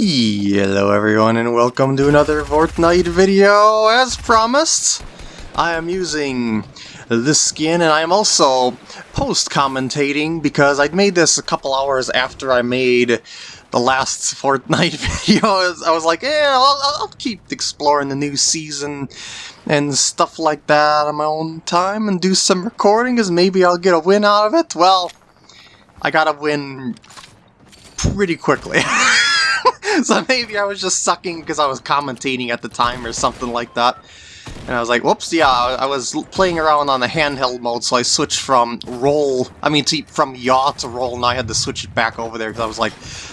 Hello everyone and welcome to another Fortnite video. As promised, I am using this skin and I am also post-commentating because I made this a couple hours after I made the last Fortnite video. I was like, yeah, I'll, I'll keep exploring the new season and stuff like that on my own time and do some recording because maybe I'll get a win out of it. Well, I got a win pretty quickly. so maybe I was just sucking because I was commentating at the time or something like that. And I was like, whoops, yeah, I was playing around on the handheld mode, so I switched from roll, I mean, to, from yaw to roll, and I had to switch it back over there because I was like,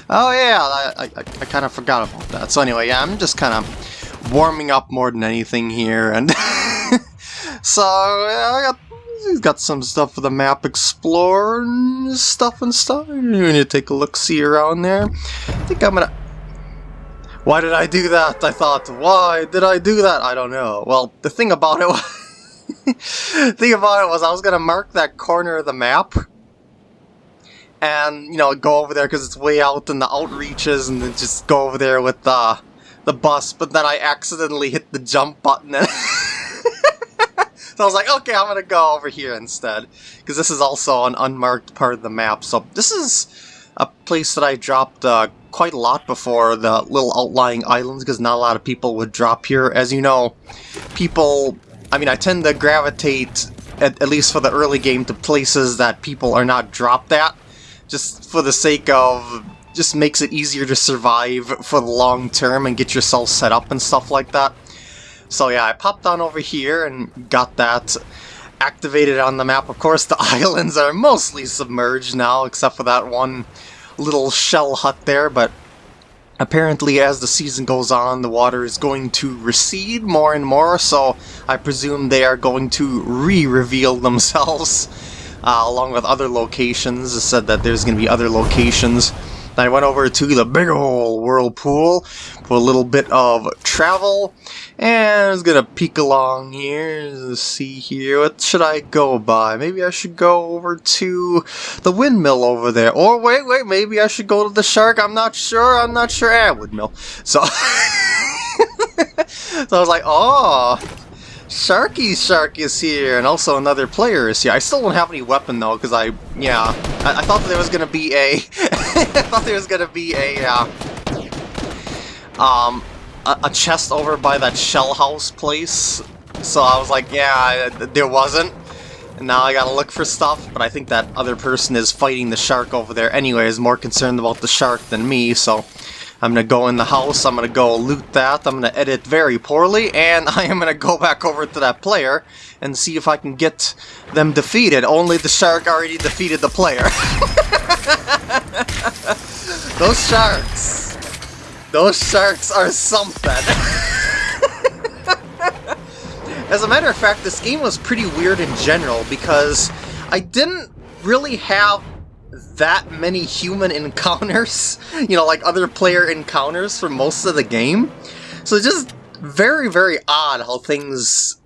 oh yeah, I, I, I kind of forgot about that. So anyway, yeah, I'm just kind of warming up more than anything here, and so yeah, I got got some stuff for the map explore and stuff and stuff. You need to take a look see around there. I think I'm gonna why did I do that? I thought, why did I do that? I don't know. Well, the thing about it was... thing about it was I was going to mark that corner of the map and, you know, go over there because it's way out in the outreaches and then just go over there with the, the bus, but then I accidentally hit the jump button and... so I was like, okay, I'm going to go over here instead because this is also an unmarked part of the map. So this is a place that I dropped uh, quite a lot before the little outlying islands because not a lot of people would drop here. As you know, people, I mean, I tend to gravitate, at, at least for the early game, to places that people are not dropped at, just for the sake of just makes it easier to survive for the long term and get yourself set up and stuff like that. So yeah, I popped on over here and got that activated on the map. Of course, the islands are mostly submerged now, except for that one little shell hut there, but apparently as the season goes on, the water is going to recede more and more, so I presume they are going to re-reveal themselves, uh, along with other locations. It said that there's going to be other locations I went over to the big ol' whirlpool for a little bit of travel. And I was gonna peek along here to see here. What should I go by? Maybe I should go over to the windmill over there. Or wait, wait, maybe I should go to the shark. I'm not sure. I'm not sure. Ah, windmill. So, so I was like, oh, Sharky Shark is here, and also another player is here. I still don't have any weapon though, because I, yeah, I, I, thought there was gonna be a, I thought there was gonna be a, uh, um, a, a, chest over by that shell house place. So I was like, yeah, there wasn't. And now I gotta look for stuff, but I think that other person is fighting the shark over there anyway, is more concerned about the shark than me, so I'm gonna go in the house, I'm gonna go loot that, I'm gonna edit very poorly, and I am gonna go back over to that player and see if I can get them defeated. Only the shark already defeated the player. Those sharks. Those sharks are something. As a matter of fact, this game was pretty weird in general because I didn't really have that many human encounters, you know, like other player encounters for most of the game. So just very, very odd how things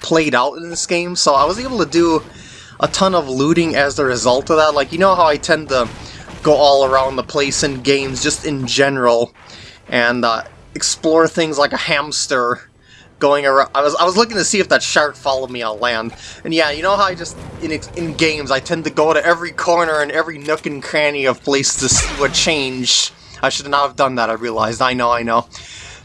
played out in this game. So I was able to do a ton of looting as a result of that. Like, you know how I tend to go all around the place in games just in general and uh, explore things like a hamster going around. I was I was looking to see if that shark followed me on land. And yeah, you know how I just in in games I tend to go to every corner and every nook and cranny of place to see what changed. I should not have done that. I realized. I know. I know.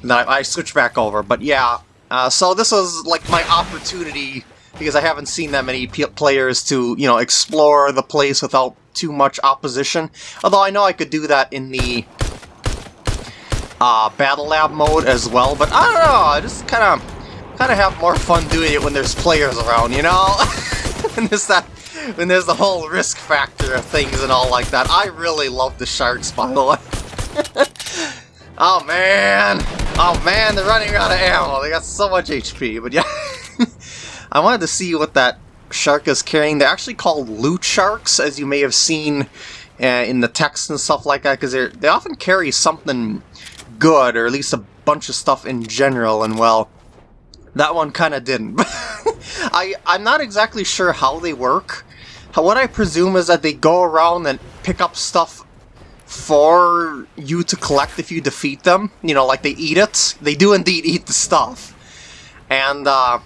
And I, I switched back over. But yeah. Uh, so this was like my opportunity because I haven't seen that many players to you know explore the place without too much opposition. Although I know I could do that in the uh, Battle Lab mode as well, but I don't know, I just kind of kind of have more fun doing it when there's players around, you know? when there's that, when there's the whole risk factor of things and all like that. I really love the sharks, by the way. oh man, oh man, they're running out of ammo. They got so much HP, but yeah. I wanted to see what that shark is carrying. They're actually called loot sharks, as you may have seen uh, in the text and stuff like that, because they often carry something good, or at least a bunch of stuff in general, and well, that one kind of didn't. I, I'm not exactly sure how they work. What I presume is that they go around and pick up stuff for you to collect if you defeat them. You know, like they eat it. They do indeed eat the stuff. And, uh,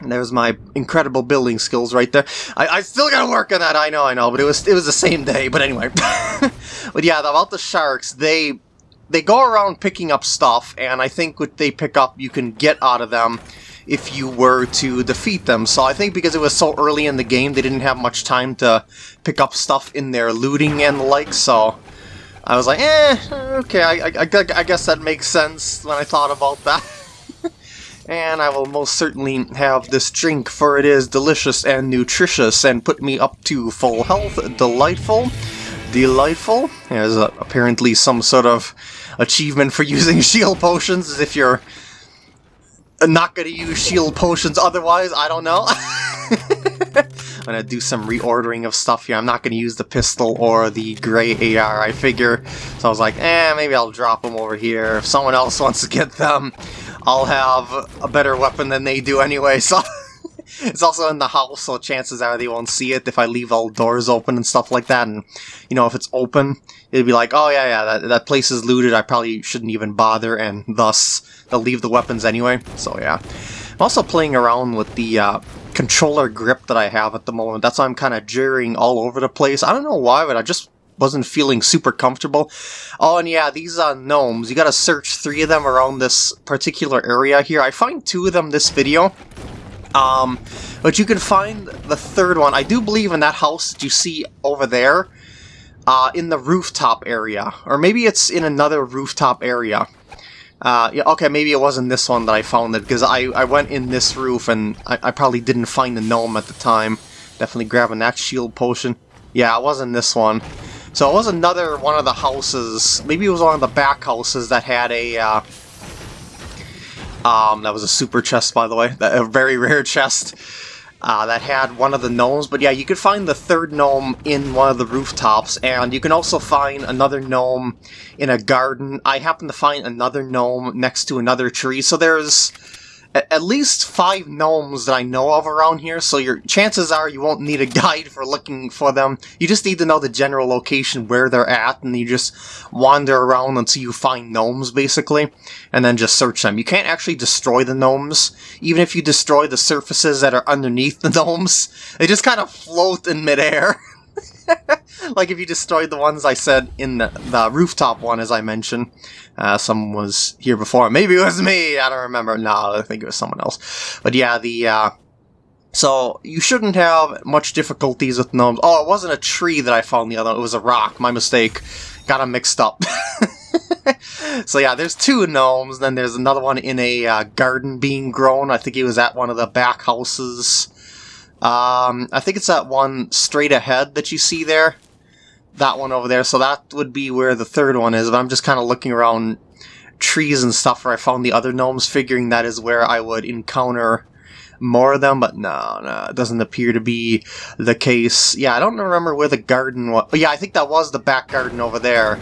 there's my incredible building skills right there. I, I still gotta work on that, I know, I know, but it was it was the same day, but anyway. but yeah, about the sharks, they they go around picking up stuff, and I think what they pick up you can get out of them if you were to defeat them. So I think because it was so early in the game, they didn't have much time to pick up stuff in their looting and the like, so I was like, eh, okay, I, I, I guess that makes sense when I thought about that. and I will most certainly have this drink, for it is delicious and nutritious, and put me up to full health. Delightful. Delightful. There's uh, apparently some sort of achievement for using shield potions, as if you're not going to use shield potions otherwise, I don't know. I'm gonna do some reordering of stuff here. I'm not gonna use the pistol or the gray AR, I figure. So I was like, eh, maybe I'll drop them over here. If someone else wants to get them, I'll have a better weapon than they do anyway, so... it's also in the house, so chances are they won't see it if I leave all doors open and stuff like that. And, you know, if it's open, it'd be like, oh yeah, yeah, that, that place is looted, I probably shouldn't even bother, and thus they'll leave the weapons anyway. So yeah. I'm also playing around with the uh, controller grip that I have at the moment. That's why I'm kind of jerrying all over the place. I don't know why, but I just wasn't feeling super comfortable. Oh, and yeah, these are gnomes, you gotta search three of them around this particular area here. I find two of them this video. Um, but you can find the third one. I do believe in that house that you see over there, uh, in the rooftop area. Or maybe it's in another rooftop area. Uh, yeah, okay, maybe it wasn't this one that I found it, because I, I went in this roof and I, I probably didn't find the gnome at the time. Definitely grabbing that shield potion. Yeah, it wasn't this one. So it was another one of the houses, maybe it was one of the back houses that had a, uh, um, that was a super chest, by the way, a very rare chest, uh, that had one of the gnomes. But yeah, you could find the third gnome in one of the rooftops, and you can also find another gnome in a garden. I happen to find another gnome next to another tree, so there's at least five gnomes that I know of around here, so your chances are you won't need a guide for looking for them. You just need to know the general location where they're at, and you just wander around until you find gnomes, basically, and then just search them. You can't actually destroy the gnomes, even if you destroy the surfaces that are underneath the gnomes. They just kind of float in midair. like if you destroyed the ones I said in the, the rooftop one, as I mentioned. Uh, someone was here before. Maybe it was me. I don't remember. No, I think it was someone else. But yeah, the uh, so you shouldn't have much difficulties with gnomes. Oh, it wasn't a tree that I found the other. It was a rock. My mistake. Got them mixed up. so yeah, there's two gnomes. Then there's another one in a uh, garden being grown. I think he was at one of the back houses. Um, I think it's that one straight ahead that you see there. That one over there. So that would be where the third one is. But I'm just kind of looking around trees and stuff where I found the other gnomes, figuring that is where I would encounter more of them, but no, no, it doesn't appear to be the case. Yeah, I don't remember where the garden was. Yeah, I think that was the back garden over there.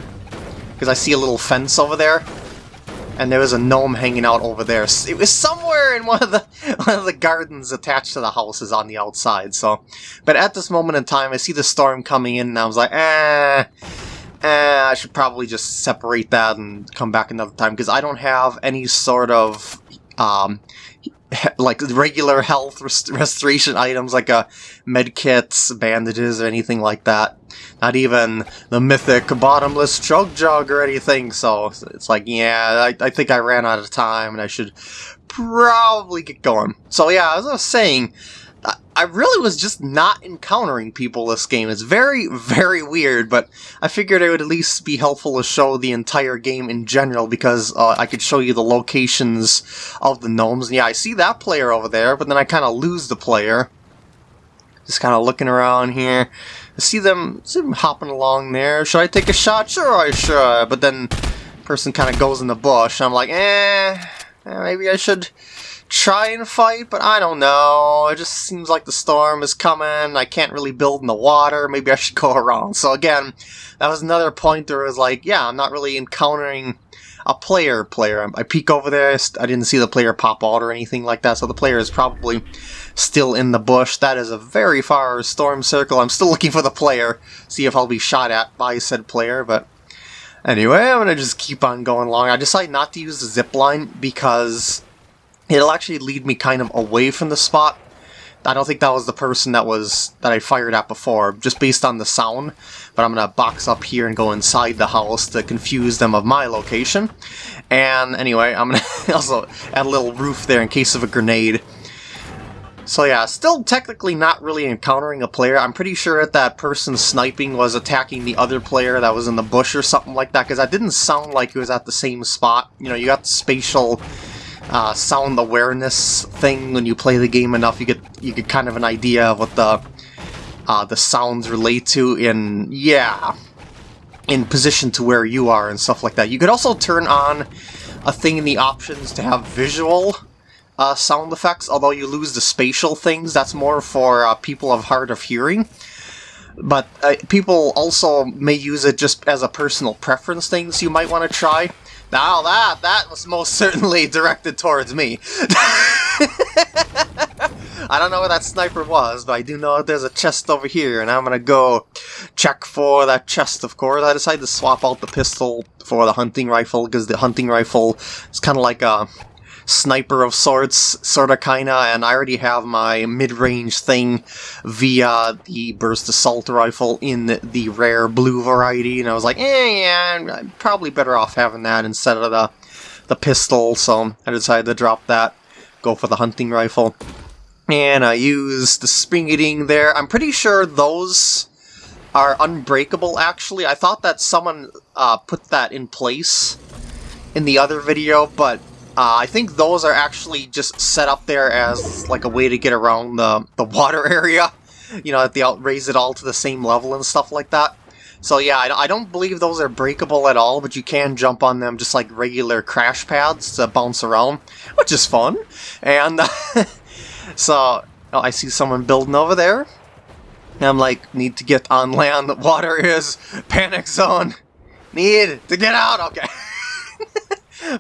Because I see a little fence over there and there was a gnome hanging out over there. It was somewhere in one of the one of the gardens attached to the houses on the outside. So, but at this moment in time, I see the storm coming in, and I was like, eh. Eh, I should probably just separate that and come back another time because I don't have any sort of um, like regular health rest restoration items like a uh, med kits, bandages, or anything like that. Not even the mythic bottomless chug jug or anything. So it's like, yeah, I, I think I ran out of time and I should probably get going. So yeah, as I was saying, I really was just not encountering people this game. It's very, very weird, but I figured it would at least be helpful to show the entire game in general because uh, I could show you the locations of the gnomes. Yeah, I see that player over there, but then I kind of lose the player. Just kind of looking around here. I see them, see them hopping along there. Should I take a shot? Sure, I should. But then person kind of goes in the bush. I'm like, eh, eh maybe I should try and fight, but I don't know. It just seems like the storm is coming. I can't really build in the water. Maybe I should go around. So again, that was another point where it was like, yeah, I'm not really encountering a player player. I peek over there, I didn't see the player pop out or anything like that, so the player is probably still in the bush. That is a very far storm circle. I'm still looking for the player, see if I'll be shot at by said player, but Anyway, I'm gonna just keep on going along. I decided not to use the zip line because it'll actually lead me kind of away from the spot. I don't think that was the person that was that I fired at before, just based on the sound. But I'm gonna box up here and go inside the house to confuse them of my location. And anyway, I'm gonna also add a little roof there in case of a grenade. So yeah, still technically not really encountering a player. I'm pretty sure that that person sniping was attacking the other player that was in the bush or something like that, because that didn't sound like it was at the same spot. You know, you got the spatial uh, sound awareness thing when you play the game enough, you get you get kind of an idea of what the uh, the sounds relate to in, yeah, in position to where you are and stuff like that. You could also turn on a thing in the options to have visual uh, sound effects, although you lose the spatial things. That's more for uh, people of hard of hearing. But uh, people also may use it just as a personal preference thing, so you might want to try. Now that, that was most certainly directed towards me. I don't know where that sniper was, but I do know there's a chest over here, and I'm gonna go check for that chest, of course. I decided to swap out the pistol for the hunting rifle, because the hunting rifle is kind of like a sniper of sorts, sorta kinda, and I already have my mid-range thing via the burst assault rifle in the rare blue variety, and I was like, eh, yeah, I'm probably better off having that instead of the, the pistol, so I decided to drop that, go for the hunting rifle. And I used the spring there. I'm pretty sure those are unbreakable, actually. I thought that someone uh, put that in place in the other video, but uh, I think those are actually just set up there as like a way to get around the, the water area. You know, that they raise it all to the same level and stuff like that. So yeah, I, I don't believe those are breakable at all, but you can jump on them just like regular crash pads to bounce around, which is fun. And so, oh, I see someone building over there. I'm like, need to get on land. The water is panic zone. Need to get out. Okay.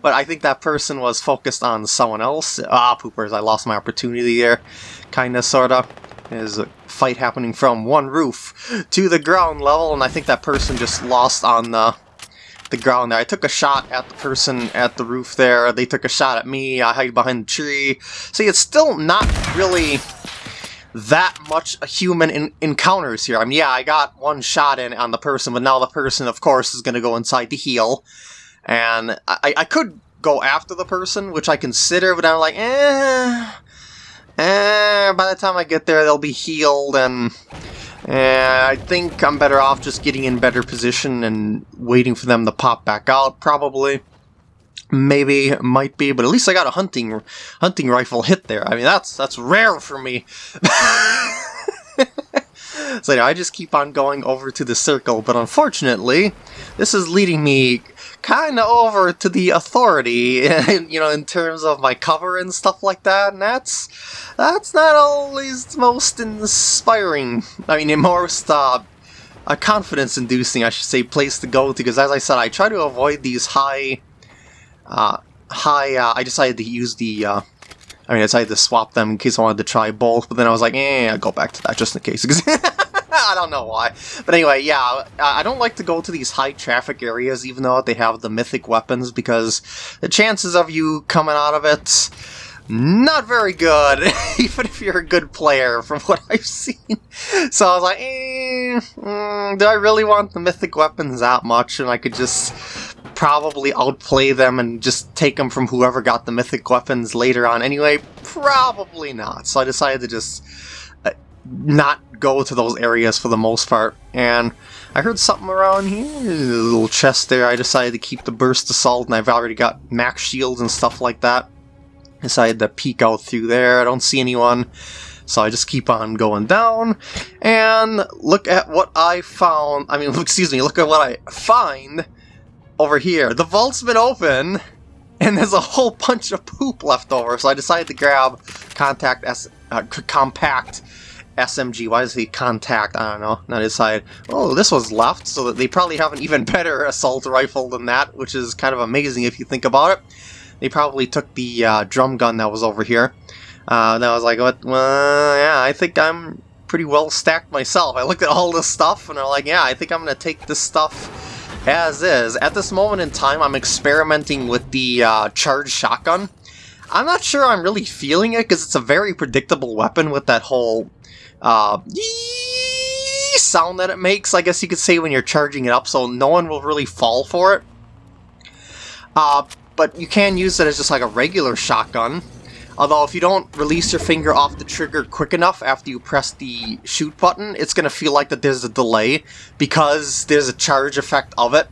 but I think that person was focused on someone else. Ah, poopers, I lost my opportunity there. Kinda, sorta. There's a fight happening from one roof to the ground level, and I think that person just lost on the the ground there. I took a shot at the person at the roof there. They took a shot at me. I hide behind the tree. See, it's still not really that much a human encounters here. I mean, yeah, I got one shot in on the person, but now the person, of course, is going to go inside to heal. And I, I could go after the person, which I consider, but I'm like, eh, eh, by the time I get there, they'll be healed, and eh, I think I'm better off just getting in better position and waiting for them to pop back out, probably. Maybe, might be, but at least I got a hunting hunting rifle hit there. I mean, that's that's rare for me. so anyway, I just keep on going over to the circle, but unfortunately, this is leading me kind of over to the authority, you know, in terms of my cover and stuff like that, and that's that's not always most inspiring. I mean, most uh, a confidence-inducing, I should say, place to go to, because as I said, I try to avoid these high, uh, high, uh, I decided to use the, uh, I mean, I decided to swap them in case I wanted to try both, but then I was like, eh, I'll go back to that just in case. I don't know why. But anyway, yeah, I don't like to go to these high traffic areas, even though they have the mythic weapons, because the chances of you coming out of it, not very good, even if you're a good player, from what I've seen. So I was like, eh, mm, do I really want the mythic weapons that much? And I could just probably outplay them and just take them from whoever got the mythic weapons later on anyway? Probably not. So I decided to just uh, not go to those areas for the most part. And I heard something around here, a little chest there. I decided to keep the burst assault, and I've already got max shields and stuff like that. Decided to peek out through there. I don't see anyone. So I just keep on going down, and look at what I found. I mean, excuse me, look at what I find over here. The vault's been open, and there's a whole bunch of poop left over, so I decided to grab contact S uh, compact SMG. Why does he contact? I don't know. And I decide, oh, this was left, so that they probably have an even better assault rifle than that, which is kind of amazing if you think about it. They probably took the uh, drum gun that was over here. Uh, and I was like, what? Well, yeah, I think I'm pretty well stacked myself. I looked at all this stuff, and I'm like, yeah, I think I'm going to take this stuff as is. At this moment in time, I'm experimenting with the uh, charged shotgun. I'm not sure I'm really feeling it because it's a very predictable weapon with that whole uh, sound that it makes, I guess you could say, when you're charging it up, so no one will really fall for it. Uh, but you can use it as just like a regular shotgun. Although if you don't release your finger off the trigger quick enough after you press the shoot button, it's going to feel like that there's a delay because there's a charge effect of it.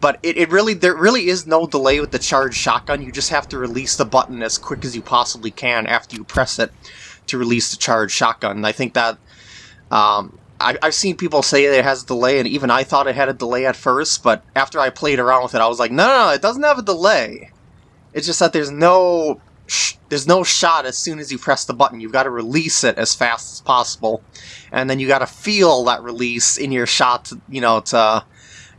But it, it really there really is no delay with the charged shotgun. You just have to release the button as quick as you possibly can after you press it to release the charged shotgun. And I think that um, I, have seen people say it has a delay, and even I thought it had a delay at first, but after I played around with it, I was like, no, no, no it doesn't have a delay. It's just that there's no there's no shot as soon as you press the button. You've got to release it as fast as possible, and then you got to feel that release in your shot, to, you know, to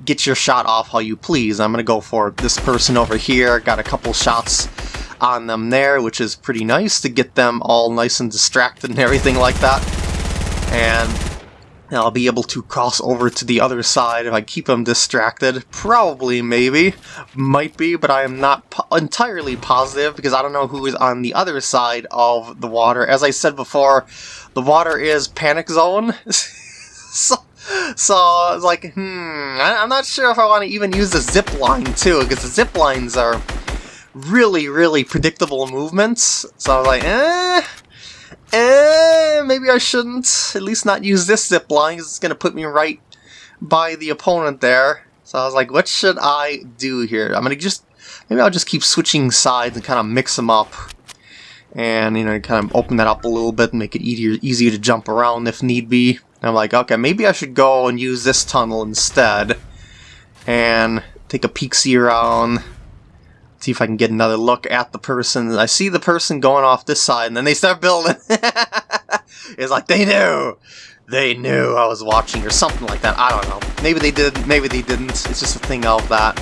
get your shot off how you please. I'm gonna go for this person over here. Got a couple shots on them there, which is pretty nice to get them all nice and distracted and everything like that. And I'll be able to cross over to the other side if I keep them distracted. Probably, maybe. Might be, but I am not po entirely positive because I don't know who is on the other side of the water. As I said before, the water is panic zone. so, so it's like, hmm, I, am not sure if I want to even use the zip line too, because the zip lines are really, really predictable movements. So I was like, eh, eh, maybe I shouldn't at least not use this zip line because it's going to put me right by the opponent there. So I was like, what should I do here? I'm going to just, maybe I'll just keep switching sides and kind of mix them up. And, you know, kind of open that up a little bit and make it easier, easier to jump around if need be. And I'm like, okay, maybe I should go and use this tunnel instead. And take a peek see around see if I can get another look at the person. I see the person going off this side, and then they start building. it's like they knew, they knew I was watching, or something like that. I don't know. Maybe they did. Maybe they didn't. It's just a thing of that.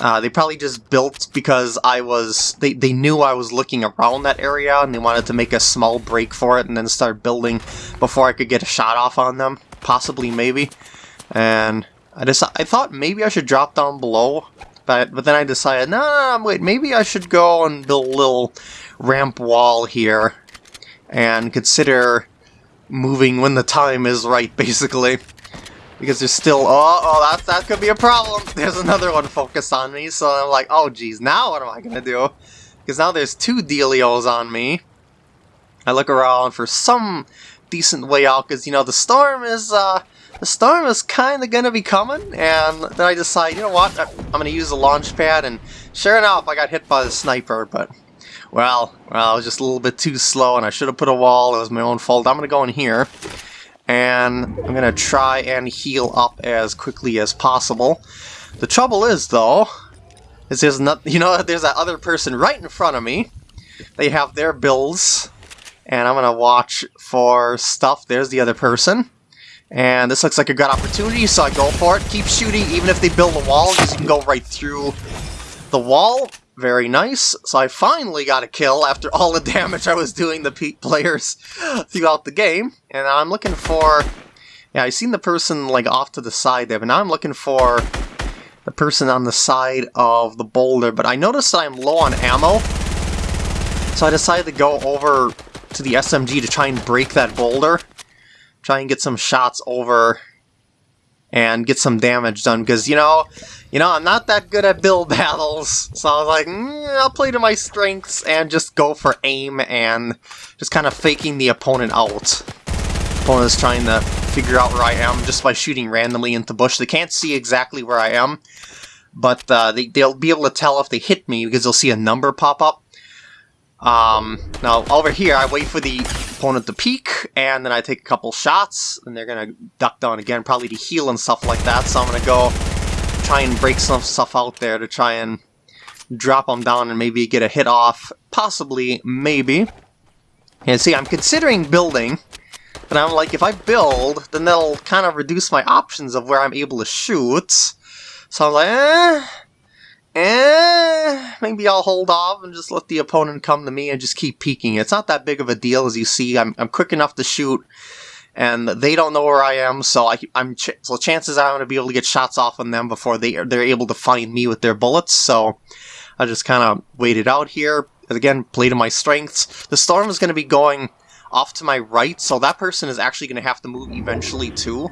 Uh, they probably just built because I was. They they knew I was looking around that area, and they wanted to make a small break for it, and then start building before I could get a shot off on them. Possibly, maybe. And I just I thought maybe I should drop down below but, but then I decided, no, wait, maybe I should go and build a little ramp wall here and consider moving when the time is right, basically. Because there's still, oh, oh, that, that could be a problem. There's another one focused on me, so I'm like, oh, geez, now what am I going to do? Because now there's two Delios on me. I look around for some decent way out, because, you know, the storm is, uh, the storm is kind of going to be coming, and then I decide, you know what, I'm going to use the launch pad, and sure enough, I got hit by the sniper, but, well, well, I was just a little bit too slow, and I should have put a wall, it was my own fault. I'm going to go in here, and I'm going to try and heal up as quickly as possible. The trouble is, though, is there's not, you know, there's that other person right in front of me. They have their builds, and I'm going to watch for stuff. There's the other person. And this looks like a good opportunity, so I go for it. Keep shooting, even if they build a wall, because you can go right through the wall. Very nice. So I finally got a kill after all the damage I was doing the players throughout the game. And I'm looking for... Yeah, I seen the person like off to the side there, but now I'm looking for the person on the side of the boulder. But I noticed that I'm low on ammo, so I decided to go over to the SMG to try and break that boulder try and get some shots over and get some damage done because you know you know I'm not that good at build battles. So I was like mm, I'll play to my strengths and just go for aim and just kind of faking the opponent out. Opponent is trying to figure out where I am just by shooting randomly into the bush. They can't see exactly where I am but uh, they, they'll be able to tell if they hit me because they'll see a number pop up. Um, now, over here, I wait for the opponent to peek, and then I take a couple shots, and they're gonna duck down again, probably to heal and stuff like that, so I'm gonna go try and break some stuff out there to try and drop them down and maybe get a hit off. Possibly, maybe. And see, I'm considering building, but I'm like, if I build, then that'll kind of reduce my options of where I'm able to shoot. So I'm like, eh, eh, maybe I'll hold off and just let the opponent come to me and just keep peeking. It's not that big of a deal as you see. I'm, I'm quick enough to shoot and they don't know where I am, so I, am ch so chances are I'm gonna be able to get shots off on them before they they're able to find me with their bullets. So I just kind of waited out here. Again, play to my strengths. The storm is gonna be going off to my right, so that person is actually gonna have to move eventually too.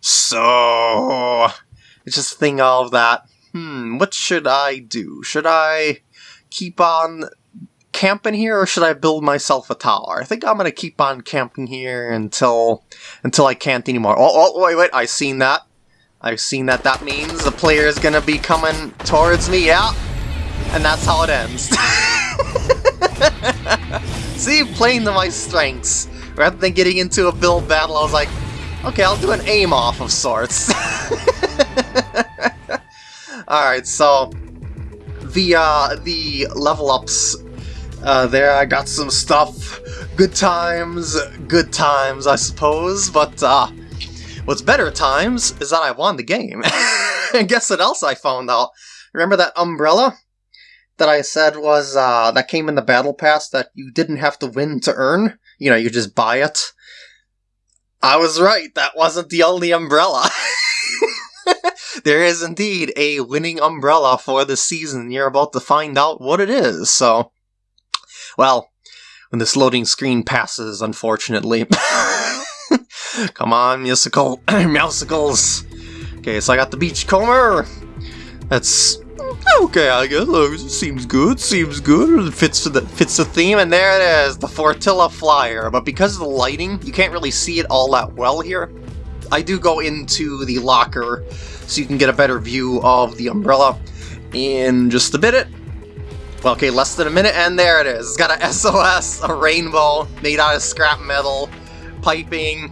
So it's just a thing of that. Hmm, what should I do? Should I keep on camping here, or should I build myself a tower? I think I'm gonna keep on camping here until until I can't anymore. Oh, oh, wait, wait, I've seen that. I've seen that that means the player is gonna be coming towards me, yeah. And that's how it ends. See, playing to my strengths. Rather than getting into a build battle, I was like, okay, I'll do an aim off of sorts. Alright, so the uh, the level ups uh, there. I got some stuff. Good times, good times, I suppose. But uh, what's better times is that I won the game. and guess what else I found out? Remember that umbrella that I said was uh, that came in the battle pass that you didn't have to win to earn? You know, you just buy it. I was right. That wasn't the only umbrella. there is indeed a winning umbrella for the season. You're about to find out what it is. So well, when this loading screen passes, unfortunately. Come on, musical, musicals. Okay, so I got the beachcomber. That's okay, I guess. It seems good. Seems good. It fits the fits the theme, and there it is, the Fortilla Flyer. But because of the lighting, you can't really see it all that well here. I do go into the locker so you can get a better view of the umbrella in just a bit. Well, okay, less than a minute, and there it is. It's got a SOS, a rainbow, made out of scrap metal, piping.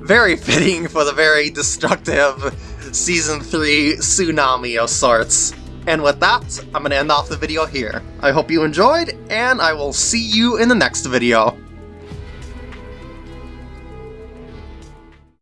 Very fitting for the very destructive Season 3 tsunami of sorts. And with that, I'm going to end off the video here. I hope you enjoyed, and I will see you in the next video.